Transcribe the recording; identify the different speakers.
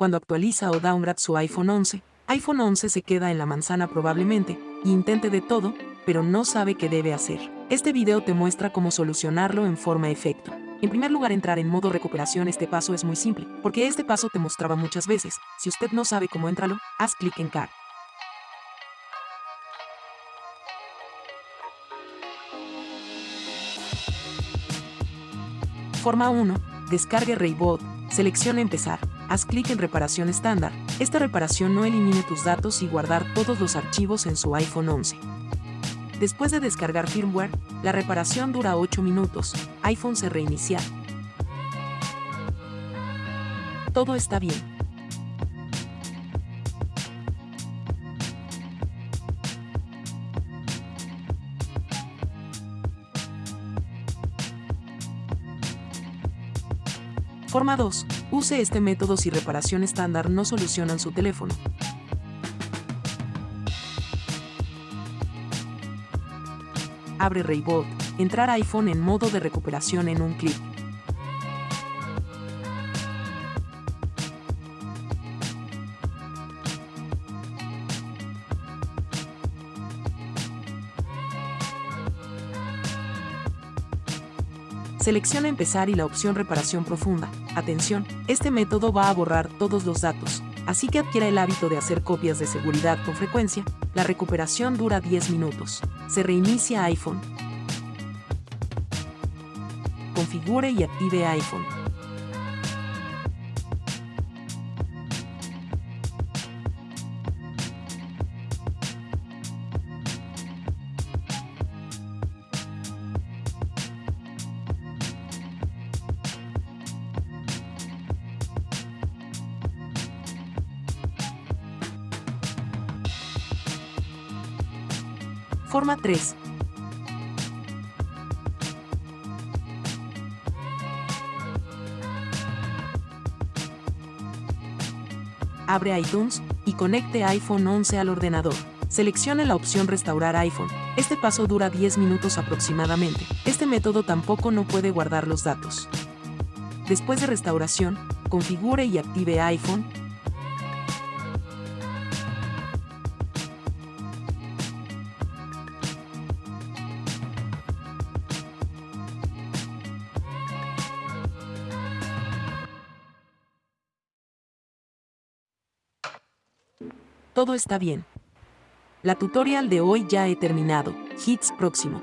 Speaker 1: cuando actualiza o downgrade su iPhone 11, iPhone 11 se queda en la manzana probablemente, y intente de todo, pero no sabe qué debe hacer. Este video te muestra cómo solucionarlo en forma efecto. En primer lugar, entrar en modo recuperación este paso es muy simple, porque este paso te mostraba muchas veces. Si usted no sabe cómo entrarlo, haz clic en Car. Forma 1. Descargue Raybot. Selecciona Empezar. Haz clic en Reparación estándar. Esta reparación no elimine tus datos y guardar todos los archivos en su iPhone 11. Después de descargar firmware, la reparación dura 8 minutos. iPhone se reinicia. Todo está bien. Forma 2. Use este método si reparación estándar no solucionan su teléfono. abre Raybot, entrar iPhone en modo de recuperación en un clic. Selecciona Empezar y la opción Reparación Profunda. Atención, este método va a borrar todos los datos, así que adquiera el hábito de hacer copias de seguridad con frecuencia. La recuperación dura 10 minutos. Se reinicia iPhone. Configure y active iPhone. Forma 3. Abre iTunes y conecte iPhone 11 al ordenador. Seleccione la opción Restaurar iPhone. Este paso dura 10 minutos aproximadamente. Este método tampoco no puede guardar los datos. Después de restauración, configure y active iPhone Todo está bien. La tutorial de hoy ya he terminado. Hits próximo.